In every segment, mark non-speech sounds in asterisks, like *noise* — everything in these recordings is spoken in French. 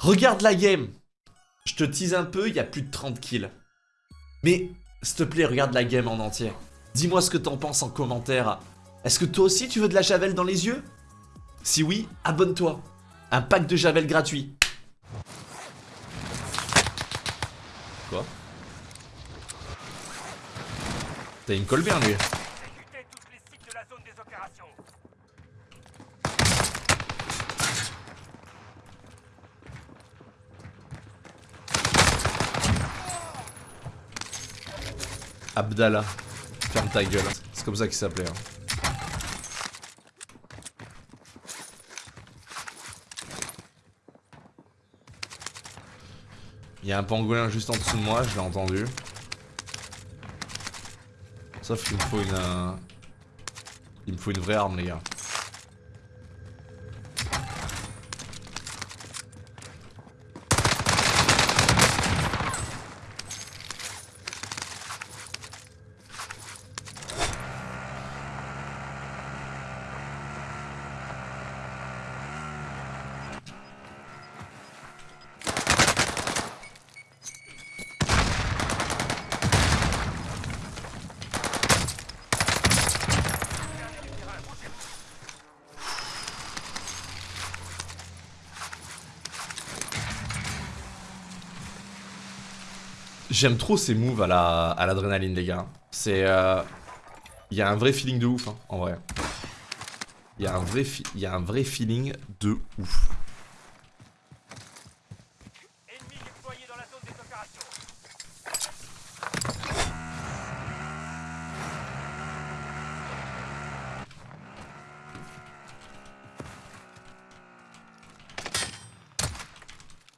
Regarde la game Je te tease un peu, il y a plus de 30 kills. Mais, s'il te plaît, regarde la game en entier. Dis-moi ce que t'en penses en commentaire. Est-ce que toi aussi tu veux de la javel dans les yeux? Si oui, abonne-toi. Un pack de javel gratuit. Quoi? T'as une bien lui. Exécutez tous les sites de la zone des opérations. Abdallah. Ferme ta gueule. C'est comme ça qu'il s'appelait. hein. Il y a un pangolin juste en dessous de moi, je l'ai entendu. Sauf qu'il me faut une... euh, Il me faut une vraie arme les gars. J'aime trop ces moves à la à l'adrénaline les gars. C'est euh... il y a un vrai feeling de ouf hein, en vrai. Il y a un vrai fi- il y a un vrai feeling de ouf.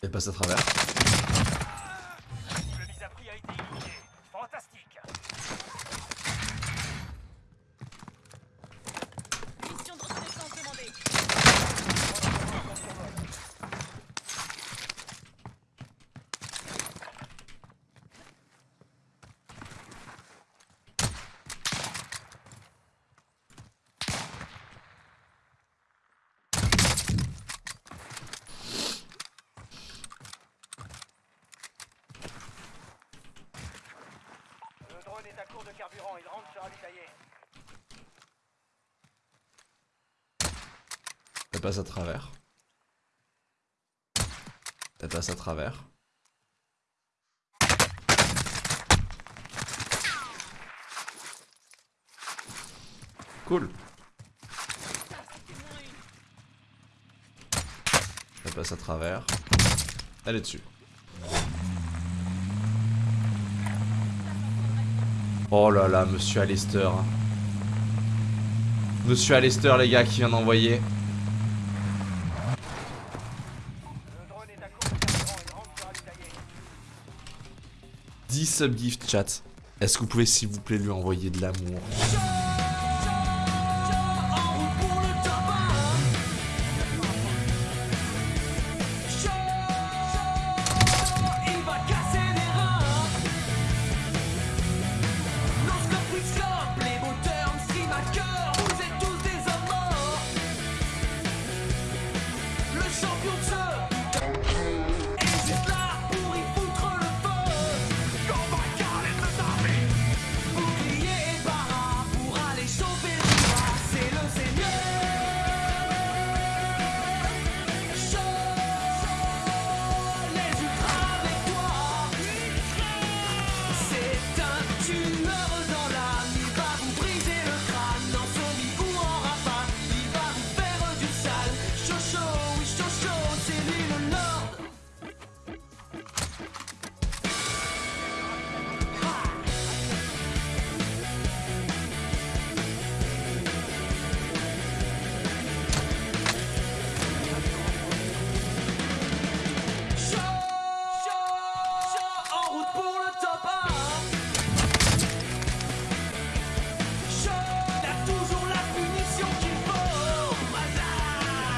Elle passe à travers. Fantastique. Mission de reconnaissance demandée. Le drone est à court de carburant. Il rentre sur ravitailler. Elle passe à travers. Elle passe à travers. Cool. Elle passe à travers. Elle est dessus. Oh là là, monsieur Alistair. Monsieur Alistair, les gars, qui vient d'envoyer. Le drone est à court de carburant. Il rentre sur ravitailler. 10 subgift chat. Est-ce que vous pouvez s'il vous plaît lui envoyer de l'amour?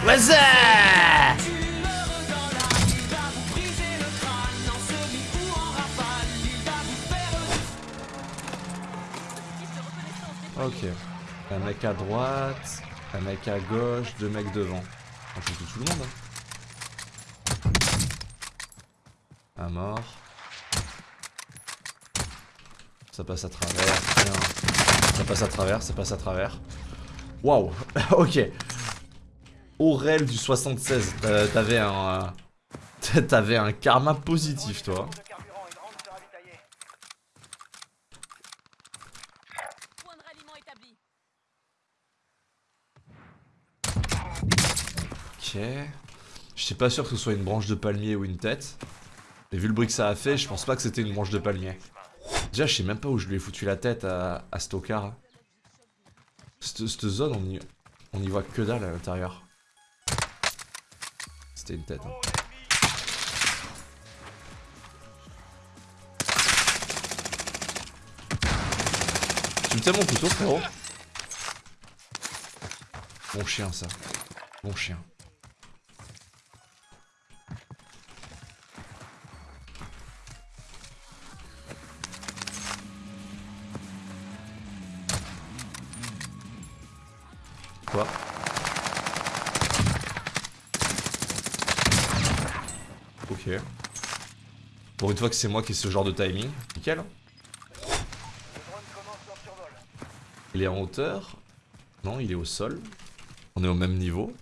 Déployé. Ok. Un mec à droite, un mec à gauche, deux mecs devant. On peut tout le monde. hein. Un mort. Ça passe à travers. Ça passe à travers, ça passe à travers. Waouh, *laughs* ok. Aurel du 76, t'a- t'avais un... euh, *laughs* T'avais un karma positif, toi. Ok. J'étais pas sûr que ce soit une branche de palmier ou une tête. Et vu le bruit que ça a fait, je pense pas que c'était une branche de palmier. Déjà, je sais même pas où je lui ai foutu la tête à, à Stokar. Cette, zone, on on y voit que dalle à l'intérieur. C'était une tête. hein. Tu me tiens mon couteau, frérot? Bon chien, ça. Bon chien. Ok. Pour une fois que c'est moi qui ai ce genre de timing. Nickel. hein. Il est en hauteur Non, il est au sol. On est au même niveau.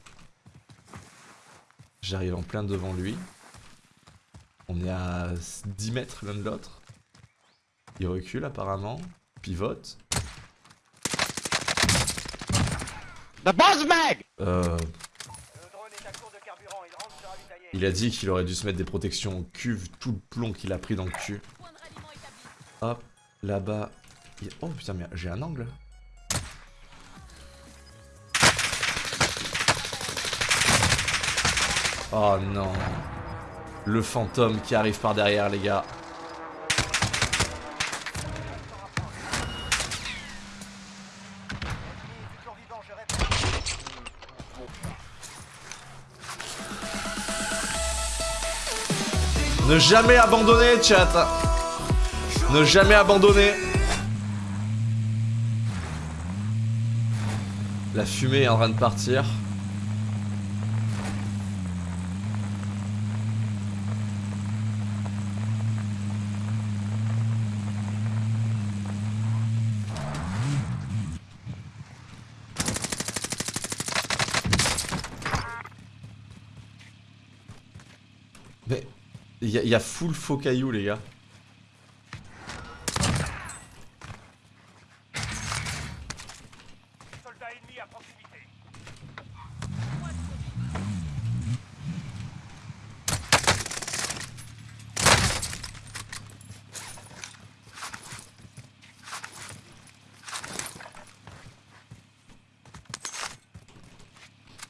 J'arrive en plein devant lui. On est à 10 mètres l'un de l'autre. Il recule apparemment. Pivote. The boss mag! Euh, Le drone est à court de carburant et de rente se ravitailler. Il a dit qu'il aurait dû se mettre des protections cul vu tout le plomb qu'il a pris dans le cul. Hop, là-bas. Oh putain, mais j'ai un angle. Oh non. Le fantôme qui arrive par derrière, les gars. Ne jamais abandonner, chat. Ne jamais abandonner. La fumée est en train de partir. Il y, a- y a full faux cailloux, les gars.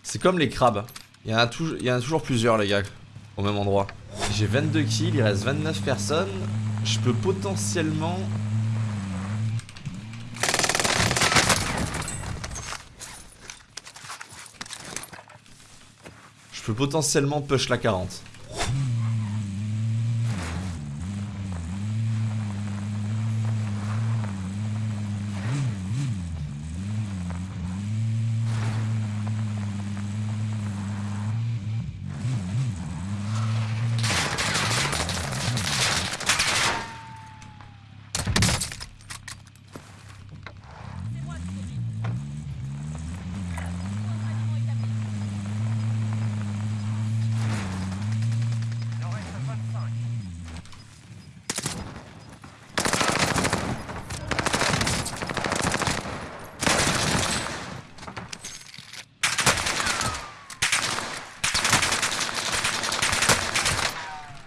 C'est comme les crabes. Il y, en a tou- il y en a toujours plusieurs, les gars, au même endroit. J'ai 22 kills, il reste 29 personnes. Je peux potentiellement... Je peux potentiellement push la 40.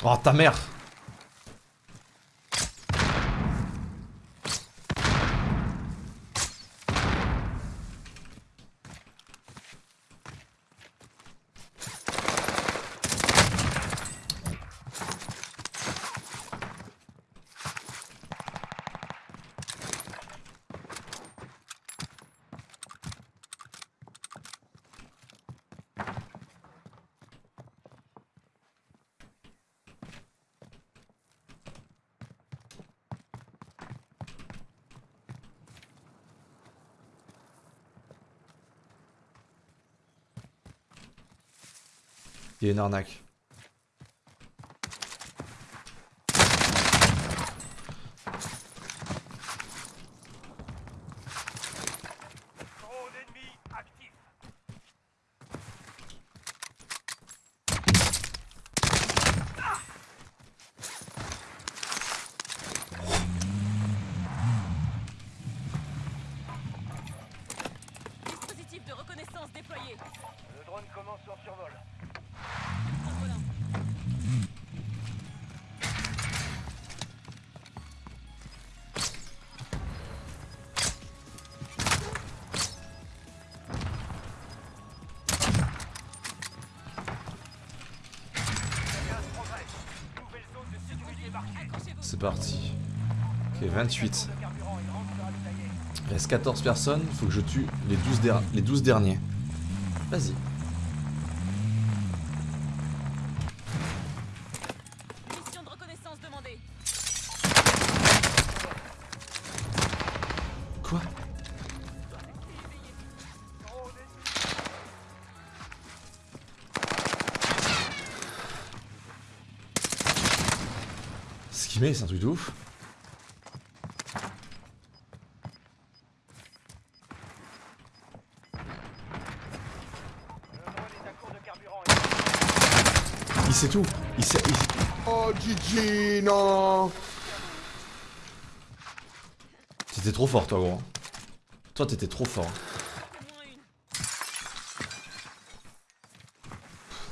Oh, ta mère Il y a une arnaque. C'est parti. Ok, 28. de carburant et rentre sur ravitailler. Il reste 14 personnes, faut que je tue les 12, der- les 12 derniers. Vas-y. C'est un truc de ouf. Il sait tout. Il sait. il- Oh, GG, non T'étais trop fort, toi, gros. Toi, t'étais trop fort.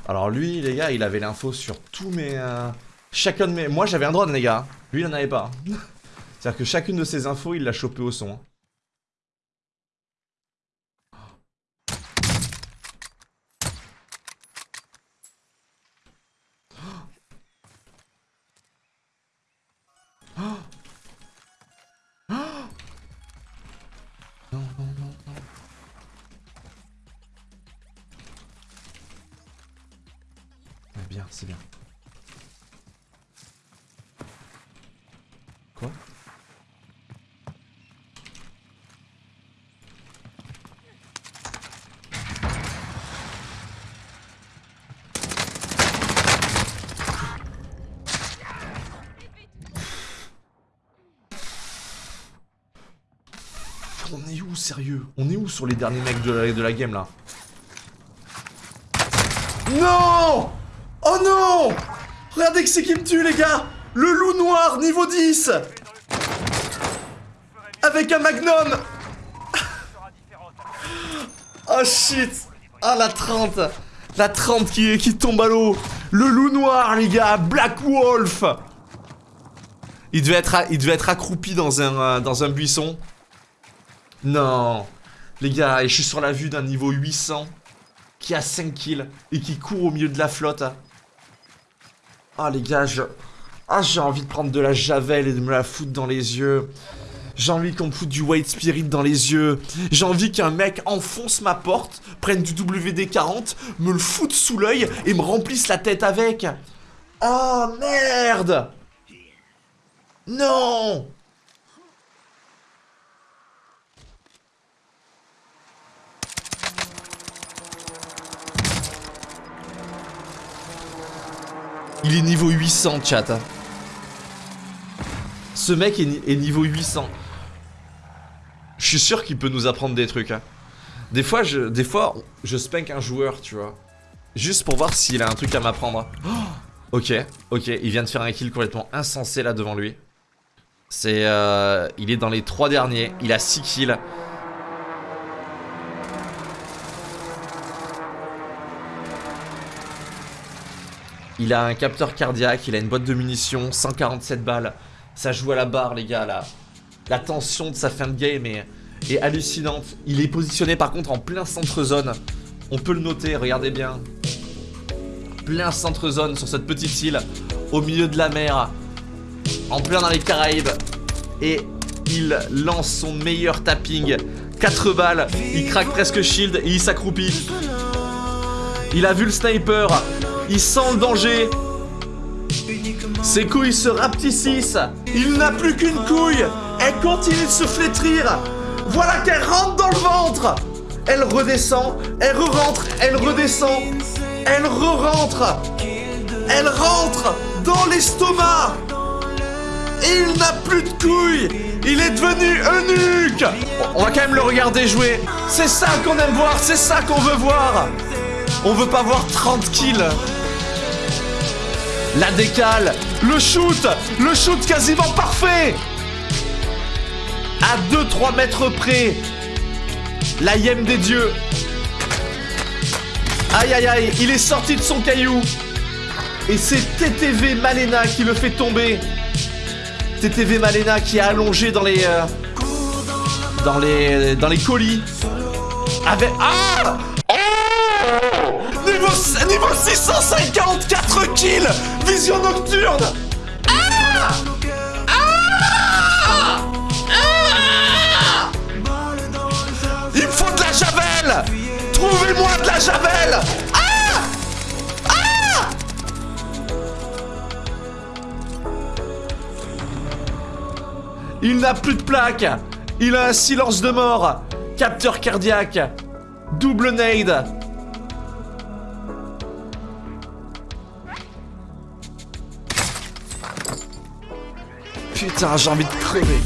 Alors lui, les gars, il avait l'info sur tous mes... euh, Chacun de mes... Moi, j'avais un drone, les gars. Lui, il en avait pas. *laughs* C'est-à-dire que chacune de ses infos, il l'a chopé au son. *gasps* C'est bien. Quoi On est où, sérieux. On est où sur les derniers mecs de la, game, là? Non! Oh non! Regardez que c'est qui me tue, les gars! Le loup noir, niveau 10 Avec un magnum. *laughs* Oh shit! Ah la 30 La 30 qui, qui tombe à l'eau! Le loup noir les gars! Black Wolf! Il devait, être accroupi dans un, euh, dans un buisson. Non Les gars, et je suis sur la vue d'un niveau 800 qui a 5 kills et qui court au milieu de la flotte. Ah les gars. Ah j'ai envie de prendre de la javel et de me la foutre dans les yeux. J'ai envie qu'on me foute du White Spirit dans les yeux. J'ai envie qu'un mec enfonce ma porte, prenne du WD-40, me le foute sous l'œil et me remplisse la tête avec. Oh merde Non Il est niveau 800, chat. Ce mec est niveau 800. Je suis sûr qu'il peut nous apprendre des trucs. hein. Des fois, je, des fois, je spank un joueur, tu vois. Juste pour voir s'il a un truc à m'apprendre. Oh ok, ok, il vient de faire un kill complètement insensé là devant lui. C'est, euh, il est dans les trois derniers. Il a 6 kills. Il a un capteur cardiaque, il a une boîte de munitions, 147 balles. Ça joue à la barre, les gars, là. La tension de sa fin de game est, hallucinante. Il est positionné, par contre, en plein centre-zone. On peut le noter, regardez bien. Plein centre-zone sur cette petite île, au milieu de la mer, en plein dans les Caraïbes. Et il lance son meilleur tapping. 4 balles, il craque presque shield et il s'accroupit. Il a vu le sniper, il sent le danger. Ses couilles se rapetissent. Il n'a plus qu'une couille. Elle continue de se flétrir. Voilà qu'elle rentre dans le ventre. Elle redescend, elle re-rentre, elle redescend. Elle re-rentre. Elle rentre dans l'estomac. Il n'a plus de couilles. Il est devenu eunuque. On va quand même le regarder jouer. C'est ça qu'on aime voir, c'est ça qu'on veut voir. On veut pas voir 30 kills. La décale, le shoot, le shoot quasiment parfait. À 2-3 mètres près, la yem des dieux. Aïe aïe aïe, il est sorti de son caillou. Et c'est TTV Malena qui le fait tomber. TTV Malena qui est allongé dans les... euh, dans les... dans les colis. Avec... Ah Niveau, niveau 654 kills Vision nocturne ah ah ah Il me faut de la javel Trouvez-moi de la javel Il n'a plus de plaque Il a un silence de mort Capteur cardiaque Double nade Putain, j'ai envie de crever